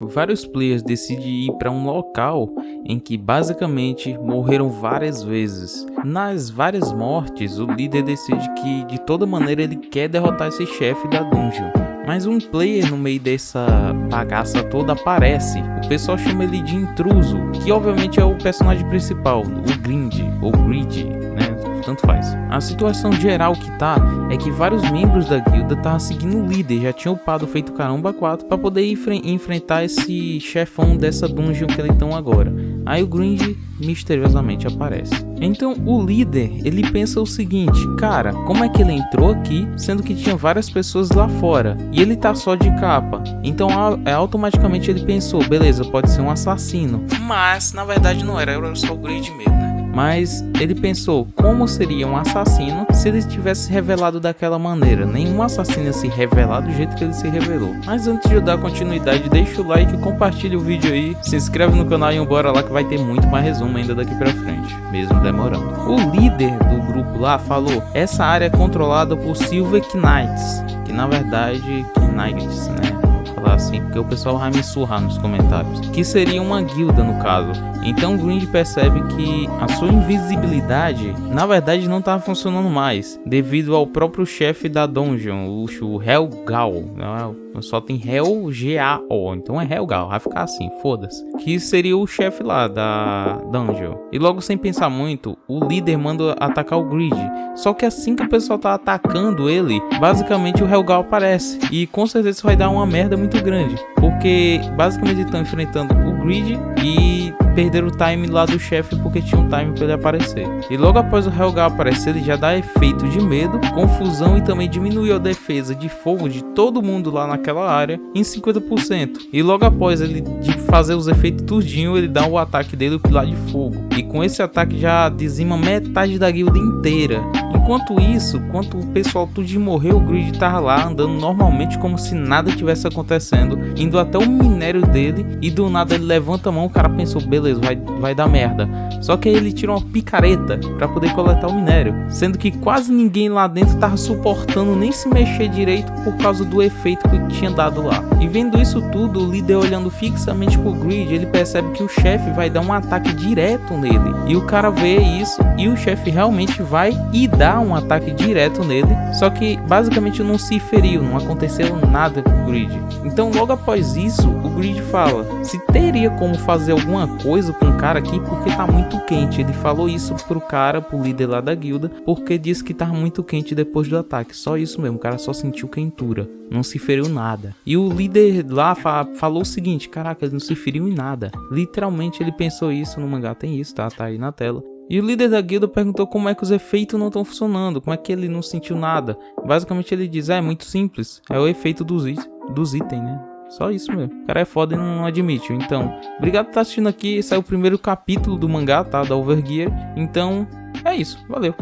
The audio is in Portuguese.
Vários players decidem ir para um local em que basicamente morreram várias vezes. Nas várias mortes, o líder decide que de toda maneira ele quer derrotar esse chefe da dungeon. Mas um player no meio dessa bagaça toda aparece. O pessoal chama ele de intruso, que obviamente é o personagem principal, o Grind, ou Grid? Tanto faz. A situação geral que tá é que vários membros da guilda estavam seguindo o líder, já tinham upado feito caramba 4 para poder enfrentar esse chefão dessa dungeon que eles estão agora. Aí o Grind misteriosamente aparece. Então o líder, ele pensa o seguinte, cara, como é que ele entrou aqui, sendo que tinha várias pessoas lá fora, e ele tá só de capa. Então é, automaticamente ele pensou, beleza, pode ser um assassino. Mas na verdade não era, era só o Grind mesmo, né? Mas ele pensou como seria um assassino se ele tivesse revelado daquela maneira. Nenhum assassino se revelar do jeito que ele se revelou. Mas antes de eu dar continuidade, deixa o like, compartilha o vídeo aí, se inscreve no canal e bora lá que vai ter muito mais resumo ainda daqui pra frente, mesmo demorando. O líder do grupo lá falou, essa área é controlada por Silver Knights, que na verdade, Knights, né? Falar assim, porque o pessoal vai me surrar nos comentários, que seria uma guilda no caso. Então Grind percebe que a sua invisibilidade, na verdade, não estava funcionando mais, devido ao próprio chefe da dungeon, o Helgal, é? Só tem Hel G-A-O, então é Helgal, vai ficar assim, foda-se. Que seria o chefe lá da dungeon. E logo sem pensar muito, o líder manda atacar o Grid, só que assim que o pessoal tá atacando ele, basicamente o Helgal aparece, e com certeza isso vai dar uma merda muito grande, porque basicamente estão enfrentando o Grid e perderam o time lá do chefe porque tinha um time para ele aparecer. E logo após o Helgar aparecer, ele já dá efeito de medo, confusão e também diminui a defesa de fogo de todo mundo lá naquela área em 50%. E logo após ele de fazer os efeitos tudinho, ele dá o ataque dele, o pilar de fogo. E com esse ataque já dizima metade da guilda inteira. Enquanto isso, quando o pessoal tudo morreu, o Grid tava lá andando normalmente como se nada tivesse acontecendo, indo até o minério dele e do nada ele levanta a mão, o cara pensou, beleza, vai, vai dar merda. Só que aí ele tira uma picareta para poder coletar o minério, sendo que quase ninguém lá dentro tava suportando nem se mexer direito por causa do efeito que tinha dado lá. E vendo isso tudo, o líder olhando fixamente pro Grid, ele percebe que o chefe vai dar um ataque direto nele. E o cara vê isso e o chefe realmente vai e dá um ataque direto nele, só que basicamente não se feriu, não aconteceu nada com o Grid. Então logo após isso, o Grid fala, se teria como fazer alguma coisa com o cara aqui porque tá muito quente. Ele falou isso pro cara, pro líder lá da guilda, porque disse que tava muito quente depois do ataque. Só isso mesmo, o cara só sentiu quentura, não se feriu nada. E o líder lá fa falou o seguinte, caraca, ele não se feriu em nada. Literalmente ele pensou isso no mangá, tem isso, tá? Tá aí na tela. E o líder da guilda perguntou como é que os efeitos não estão funcionando, como é que ele não sentiu nada. Basicamente ele diz, é, é muito simples, é o efeito dos, dos itens, né? Só isso mesmo. O cara é foda e não admite. Então, obrigado por estar assistindo aqui. Esse é o primeiro capítulo do mangá, tá? Da Overgear. Então, é isso. Valeu.